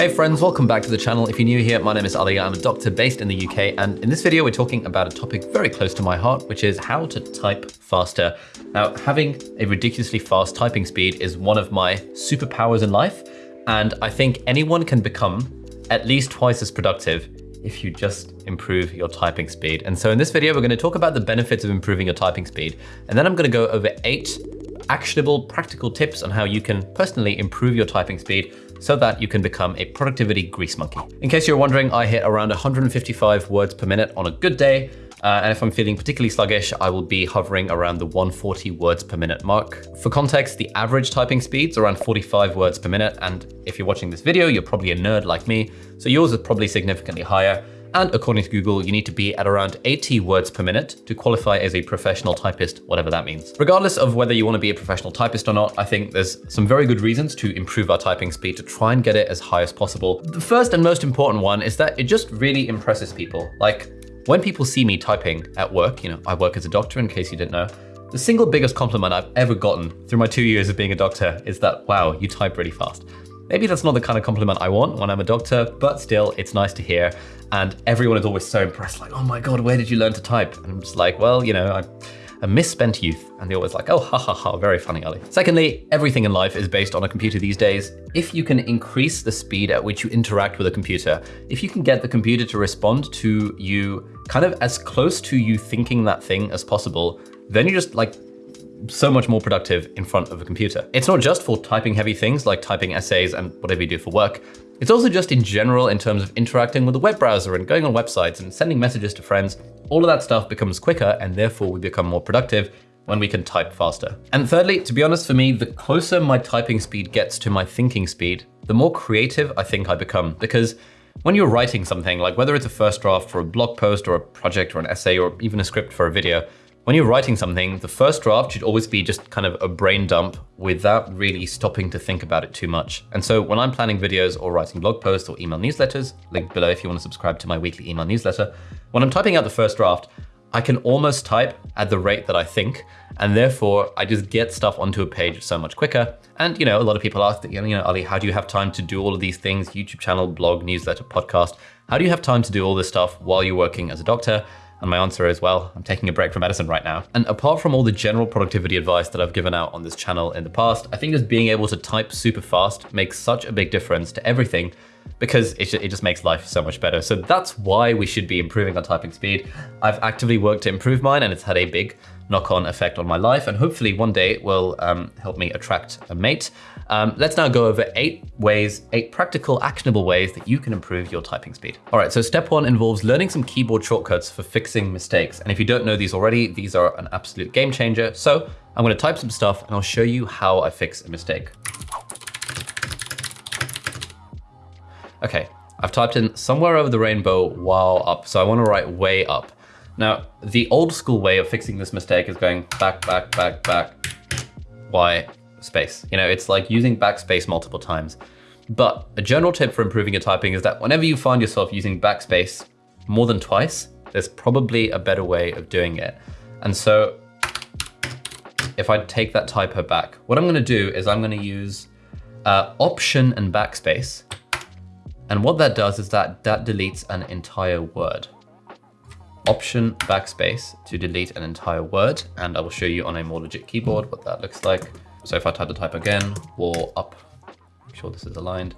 Hey friends, welcome back to the channel. If you're new here, my name is Ali. I'm a doctor based in the UK, and in this video, we're talking about a topic very close to my heart, which is how to type faster. Now, having a ridiculously fast typing speed is one of my superpowers in life, and I think anyone can become at least twice as productive if you just improve your typing speed. And so in this video, we're gonna talk about the benefits of improving your typing speed, and then I'm gonna go over eight actionable, practical tips on how you can personally improve your typing speed so that you can become a productivity grease monkey. In case you're wondering, I hit around 155 words per minute on a good day, uh, and if I'm feeling particularly sluggish, I will be hovering around the 140 words per minute mark. For context, the average typing speed's around 45 words per minute, and if you're watching this video, you're probably a nerd like me, so yours is probably significantly higher. And according to Google, you need to be at around 80 words per minute to qualify as a professional typist, whatever that means. Regardless of whether you want to be a professional typist or not, I think there's some very good reasons to improve our typing speed to try and get it as high as possible. The first and most important one is that it just really impresses people. Like when people see me typing at work, you know, I work as a doctor in case you didn't know, the single biggest compliment I've ever gotten through my two years of being a doctor is that, wow, you type really fast. Maybe that's not the kind of compliment I want when I'm a doctor, but still, it's nice to hear. And everyone is always so impressed, like, oh my God, where did you learn to type? And I'm just like, well, you know, a misspent youth. And they're always like, oh, ha ha ha, very funny, Ali. Secondly, everything in life is based on a computer these days. If you can increase the speed at which you interact with a computer, if you can get the computer to respond to you kind of as close to you thinking that thing as possible, then you just like so much more productive in front of a computer. It's not just for typing heavy things like typing essays and whatever you do for work. It's also just in general in terms of interacting with a web browser and going on websites and sending messages to friends. All of that stuff becomes quicker and therefore we become more productive when we can type faster. And thirdly, to be honest for me, the closer my typing speed gets to my thinking speed, the more creative I think I become because when you're writing something, like whether it's a first draft for a blog post or a project or an essay or even a script for a video, when you're writing something, the first draft should always be just kind of a brain dump without really stopping to think about it too much. And so when I'm planning videos or writing blog posts or email newsletters, link below if you want to subscribe to my weekly email newsletter, when I'm typing out the first draft, I can almost type at the rate that I think, and therefore I just get stuff onto a page so much quicker. And you know, a lot of people ask, that, you know, Ali, how do you have time to do all of these things? YouTube channel, blog, newsletter, podcast. How do you have time to do all this stuff while you're working as a doctor? And my answer is, well, I'm taking a break from medicine right now. And apart from all the general productivity advice that I've given out on this channel in the past, I think just being able to type super fast makes such a big difference to everything because it, it just makes life so much better. So that's why we should be improving our typing speed. I've actively worked to improve mine and it's had a big knock-on effect on my life and hopefully one day it will um, help me attract a mate. Um, let's now go over eight ways, eight practical, actionable ways that you can improve your typing speed. All right, so step one involves learning some keyboard shortcuts for fixing mistakes. And if you don't know these already, these are an absolute game changer. So I'm gonna type some stuff and I'll show you how I fix a mistake. Okay, I've typed in somewhere over the rainbow while up, so I wanna write way up. Now, the old school way of fixing this mistake is going back, back, back, back, Y space. You know, it's like using backspace multiple times. But a general tip for improving your typing is that whenever you find yourself using backspace more than twice, there's probably a better way of doing it. And so if I take that typo back, what I'm gonna do is I'm gonna use uh, Option and backspace. And what that does is that that deletes an entire word. Option backspace to delete an entire word. And I will show you on a more legit keyboard what that looks like. So if I type the type again, or up, make sure this is aligned.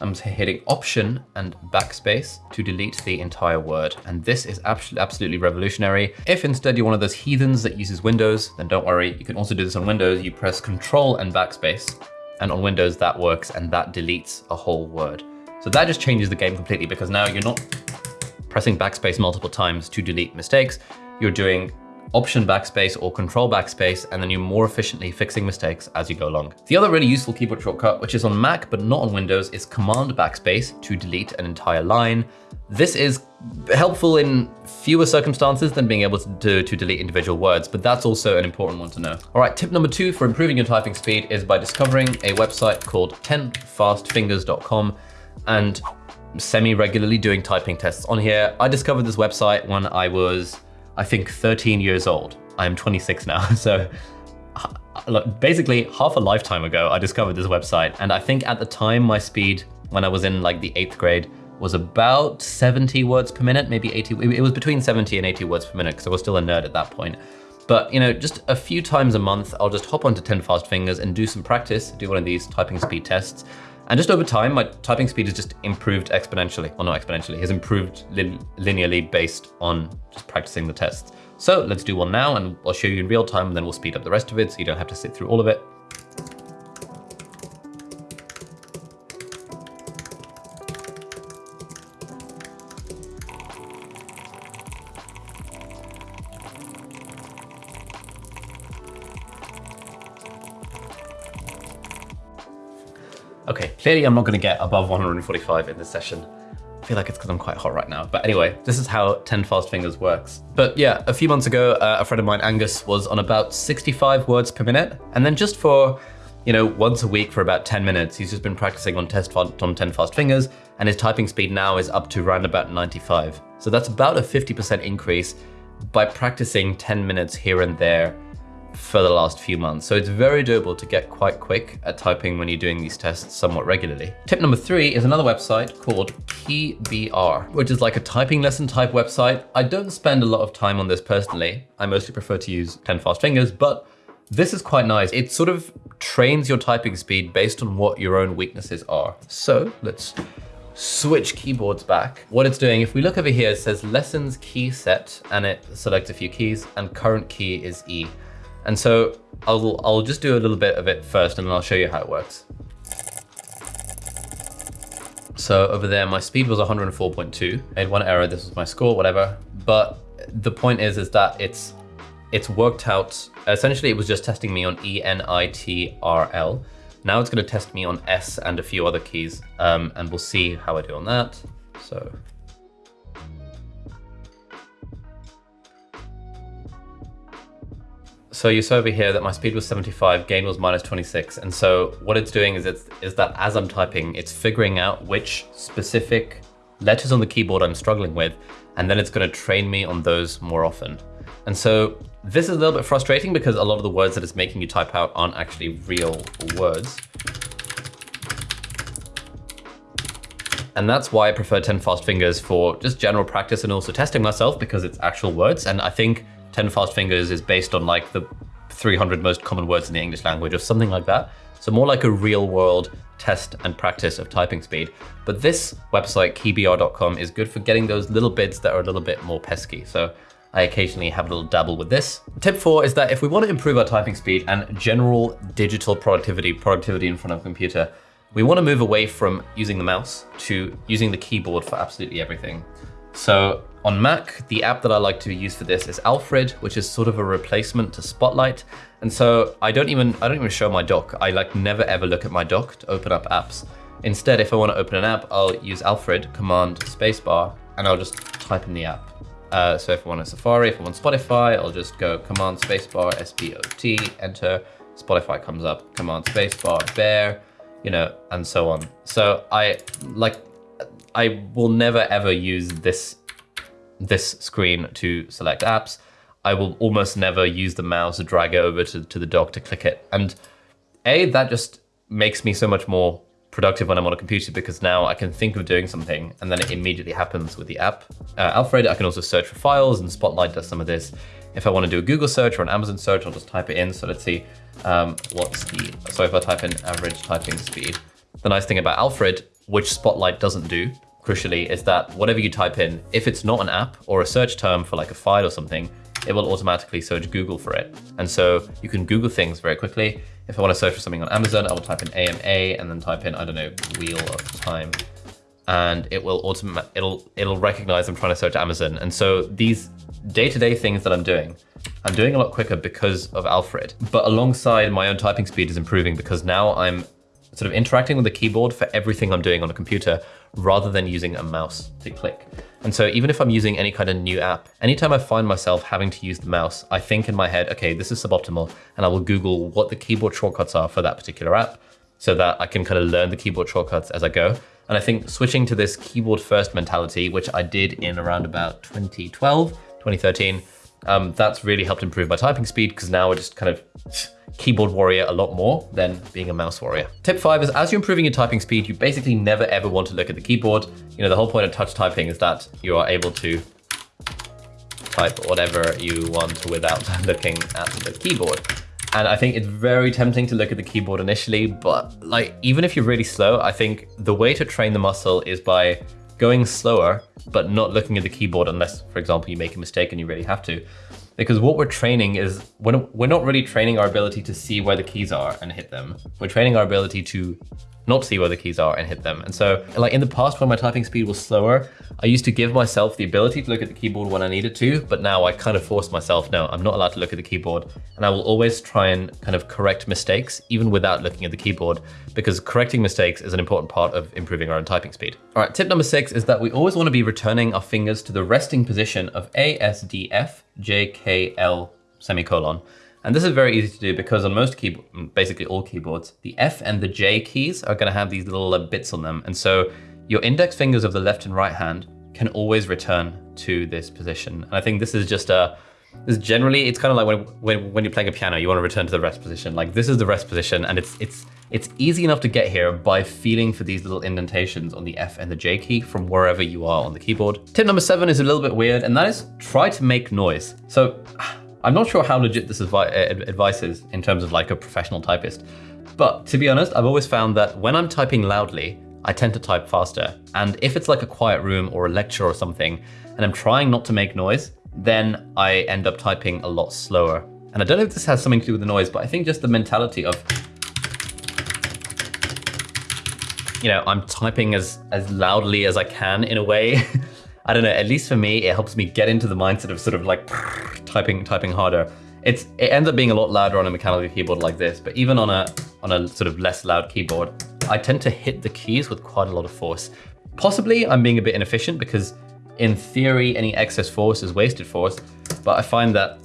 I'm hitting Option and Backspace to delete the entire word. And this is absolutely revolutionary. If instead you're one of those heathens that uses Windows, then don't worry. You can also do this on Windows. You press Control and Backspace. And on Windows, that works and that deletes a whole word. So that just changes the game completely because now you're not pressing backspace multiple times to delete mistakes. You're doing Option backspace or control backspace, and then you're more efficiently fixing mistakes as you go along. The other really useful keyboard shortcut, which is on Mac but not on Windows, is Command backspace to delete an entire line. This is helpful in fewer circumstances than being able to, to, to, delete individual words, but that's also an important one to know. All right, tip number two for improving your typing speed is by discovering a website called 10fastfingers.com and semi-regularly doing typing tests on here. I discovered this website when I was I think 13 years old. I am 26 now. So uh, basically half a lifetime ago, I discovered this website. And I think at the time my speed when I was in like the eighth grade was about 70 words per minute, maybe 80. It was between 70 and 80 words per minute because I was still a nerd at that point. But you know, just a few times a month, I'll just hop onto 10 Fast Fingers and do some practice, do one of these typing speed tests. And just over time, my typing speed has just improved exponentially, or not exponentially, has improved linearly based on just practicing the tests. So let's do one now and I'll show you in real time and then we'll speed up the rest of it so you don't have to sit through all of it. Clearly I'm not gonna get above 145 in this session. I feel like it's because I'm quite hot right now. But anyway, this is how 10 Fast Fingers works. But yeah, a few months ago, uh, a friend of mine, Angus, was on about 65 words per minute. And then just for, you know, once a week for about 10 minutes, he's just been practicing on, test on 10 Fast Fingers. And his typing speed now is up to around about 95. So that's about a 50% increase by practicing 10 minutes here and there for the last few months. So it's very doable to get quite quick at typing when you're doing these tests somewhat regularly. Tip number three is another website called KeyBR, which is like a typing lesson type website. I don't spend a lot of time on this personally. I mostly prefer to use 10 fast fingers, but this is quite nice. It sort of trains your typing speed based on what your own weaknesses are. So let's switch keyboards back. What it's doing, if we look over here, it says lessons key set and it selects a few keys and current key is E. And so I'll, I'll just do a little bit of it first and then I'll show you how it works. So over there, my speed was 104.2. Made one error, this was my score, whatever. But the point is, is that it's it's worked out, essentially it was just testing me on E-N-I-T-R-L. Now it's gonna test me on S and a few other keys, um, and we'll see how I do on that. So So you saw over here that my speed was 75, gain was minus 26. And so what it's doing is, it's, is that as I'm typing, it's figuring out which specific letters on the keyboard I'm struggling with, and then it's gonna train me on those more often. And so this is a little bit frustrating because a lot of the words that it's making you type out aren't actually real words. And that's why I prefer 10 fast fingers for just general practice and also testing myself because it's actual words. And I think 10 fast fingers is based on like the 300 most common words in the English language or something like that. So more like a real world test and practice of typing speed. But this website, keybr.com, is good for getting those little bits that are a little bit more pesky. So I occasionally have a little dabble with this. Tip four is that if we want to improve our typing speed and general digital productivity, productivity in front of a computer, we want to move away from using the mouse to using the keyboard for absolutely everything. So on Mac, the app that I like to use for this is Alfred, which is sort of a replacement to Spotlight. And so I don't even I don't even show my dock. I like never ever look at my dock to open up apps. Instead, if I want to open an app, I'll use Alfred, command spacebar, and I'll just type in the app. Uh, so if I want a Safari, if I want Spotify, I'll just go command spacebar, S-P-O-T, enter, Spotify comes up, command spacebar, bear, you know, and so on. So I like I will never ever use this, this screen to select apps. I will almost never use the mouse to drag it over to, to the dock to click it. And A, that just makes me so much more productive when I'm on a computer because now I can think of doing something and then it immediately happens with the app. Uh, Alfred, I can also search for files and Spotlight does some of this. If I want to do a Google search or an Amazon search, I'll just type it in. So let's see um, what's the, so if I type in average typing speed, the nice thing about Alfred, which Spotlight doesn't do, crucially, is that whatever you type in, if it's not an app or a search term for like a file or something, it will automatically search Google for it. And so you can Google things very quickly. If I want to search for something on Amazon, I will type in AMA and then type in, I don't know, wheel of time. And it will it'll, it'll recognize I'm trying to search Amazon. And so these day-to-day -day things that I'm doing, I'm doing a lot quicker because of Alfred. But alongside my own typing speed is improving because now I'm sort of interacting with the keyboard for everything I'm doing on a computer rather than using a mouse to click. And so even if I'm using any kind of new app, anytime I find myself having to use the mouse, I think in my head, okay, this is suboptimal, and I will Google what the keyboard shortcuts are for that particular app so that I can kind of learn the keyboard shortcuts as I go. And I think switching to this keyboard first mentality, which I did in around about 2012, 2013, um, that's really helped improve my typing speed because now I just kind of keyboard warrior a lot more than being a mouse warrior. Tip five is as you're improving your typing speed, you basically never ever want to look at the keyboard. You know, the whole point of touch typing is that you are able to type whatever you want without looking at the keyboard. And I think it's very tempting to look at the keyboard initially, but like even if you're really slow, I think the way to train the muscle is by going slower, but not looking at the keyboard unless, for example, you make a mistake and you really have to. Because what we're training is, we're not really training our ability to see where the keys are and hit them. We're training our ability to not see where the keys are and hit them. And so like in the past when my typing speed was slower, I used to give myself the ability to look at the keyboard when I needed to, but now I kind of force myself, no, I'm not allowed to look at the keyboard. And I will always try and kind of correct mistakes, even without looking at the keyboard, because correcting mistakes is an important part of improving our own typing speed. All right, tip number six is that we always want to be returning our fingers to the resting position of A, S, D, F, J, K, L, semicolon. And this is very easy to do because on most keyboard, basically all keyboards, the F and the J keys are gonna have these little uh, bits on them. And so your index fingers of the left and right hand can always return to this position. And I think this is just a, this generally, it's kind of like when, when, when you're playing a piano, you want to return to the rest position. Like this is the rest position and it's, it's, it's easy enough to get here by feeling for these little indentations on the F and the J key from wherever you are on the keyboard. Tip number seven is a little bit weird and that is try to make noise. So I'm not sure how legit this uh, advice is in terms of like a professional typist, but to be honest, I've always found that when I'm typing loudly, I tend to type faster. And if it's like a quiet room or a lecture or something, and I'm trying not to make noise, then I end up typing a lot slower. And I don't know if this has something to do with the noise, but I think just the mentality of, you know, I'm typing as, as loudly as I can in a way. I don't know, at least for me, it helps me get into the mindset of sort of like typing typing harder. It's It ends up being a lot louder on a mechanical keyboard like this, but even on a, on a sort of less loud keyboard, I tend to hit the keys with quite a lot of force. Possibly I'm being a bit inefficient because in theory, any excess force is wasted force, but I find that,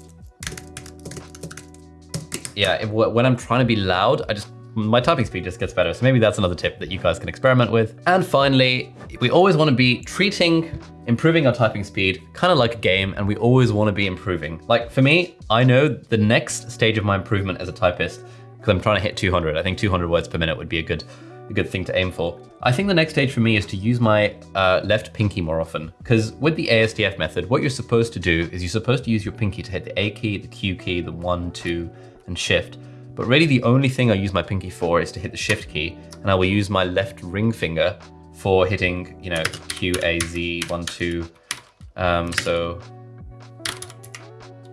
yeah, it, when I'm trying to be loud, I just my typing speed just gets better. So maybe that's another tip that you guys can experiment with. And finally, we always wanna be treating improving our typing speed kind of like a game and we always wanna be improving. Like for me, I know the next stage of my improvement as a typist, because I'm trying to hit 200. I think 200 words per minute would be a good a good thing to aim for. I think the next stage for me is to use my uh, left pinky more often, because with the ASDF method, what you're supposed to do is you're supposed to use your pinky to hit the A key, the Q key, the one, two, and shift. But really the only thing I use my pinky for is to hit the shift key, and I will use my left ring finger for hitting, you know, Q, A, Z, one, two. Um, so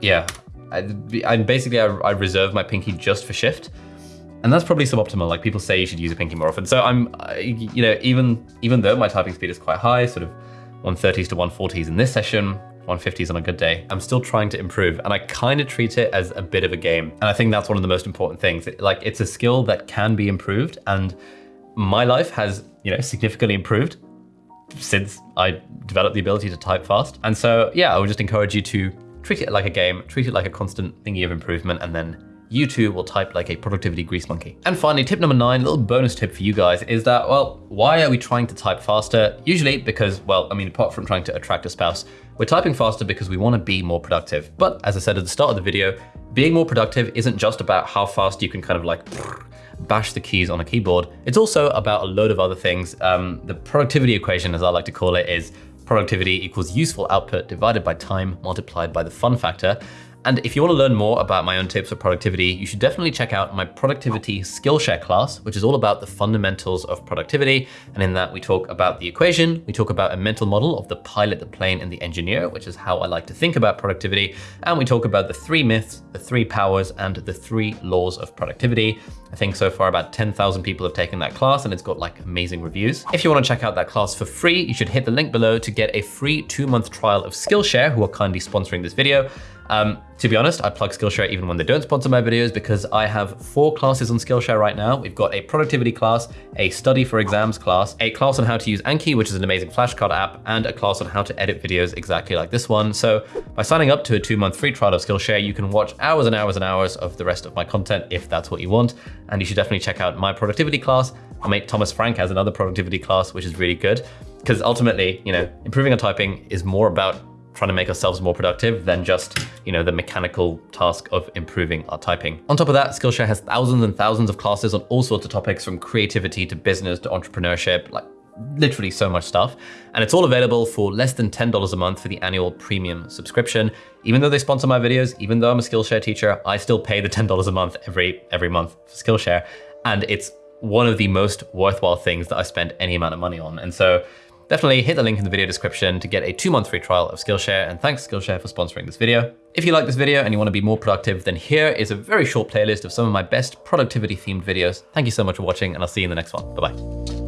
yeah, I, I basically I, I reserve my pinky just for shift. And that's probably suboptimal. Like people say you should use a pinky more often. So I'm, you know, even even though my typing speed is quite high, sort of 130s to 140s in this session, 150s on a good day. I'm still trying to improve and I kind of treat it as a bit of a game. And I think that's one of the most important things. Like it's a skill that can be improved and my life has, you know, significantly improved since I developed the ability to type fast. And so, yeah, I would just encourage you to treat it like a game, treat it like a constant thingy of improvement and then you too will type like a productivity grease monkey. And finally, tip number nine, a little bonus tip for you guys is that, well, why are we trying to type faster? Usually because, well, I mean, apart from trying to attract a spouse, we're typing faster because we want to be more productive. But as I said at the start of the video, being more productive isn't just about how fast you can kind of like bash the keys on a keyboard. It's also about a load of other things. Um, the productivity equation, as I like to call it, is productivity equals useful output divided by time multiplied by the fun factor. And if you want to learn more about my own tips for productivity, you should definitely check out my productivity Skillshare class, which is all about the fundamentals of productivity. And in that we talk about the equation, we talk about a mental model of the pilot, the plane, and the engineer, which is how I like to think about productivity. And we talk about the three myths, the three powers, and the three laws of productivity. I think so far about 10,000 people have taken that class and it's got like amazing reviews. If you wanna check out that class for free, you should hit the link below to get a free two month trial of Skillshare, who are kindly sponsoring this video. Um, to be honest, I plug Skillshare even when they don't sponsor my videos because I have four classes on Skillshare right now. We've got a productivity class, a study for exams class, a class on how to use Anki, which is an amazing flashcard app, and a class on how to edit videos exactly like this one. So by signing up to a two month free trial of Skillshare, you can watch hours and hours and hours of the rest of my content if that's what you want. And you should definitely check out my productivity class. My mate Thomas Frank has another productivity class, which is really good because ultimately, you know, improving on typing is more about trying to make ourselves more productive than just, you know, the mechanical task of improving our typing. On top of that, Skillshare has thousands and thousands of classes on all sorts of topics from creativity to business to entrepreneurship, like literally so much stuff. And it's all available for less than $10 a month for the annual premium subscription. Even though they sponsor my videos, even though I'm a Skillshare teacher, I still pay the $10 a month every, every month for Skillshare. And it's one of the most worthwhile things that I spend any amount of money on. And so definitely hit the link in the video description to get a two month free trial of Skillshare. And thanks Skillshare for sponsoring this video. If you like this video and you want to be more productive, then here is a very short playlist of some of my best productivity themed videos. Thank you so much for watching and I'll see you in the next one. Bye-bye.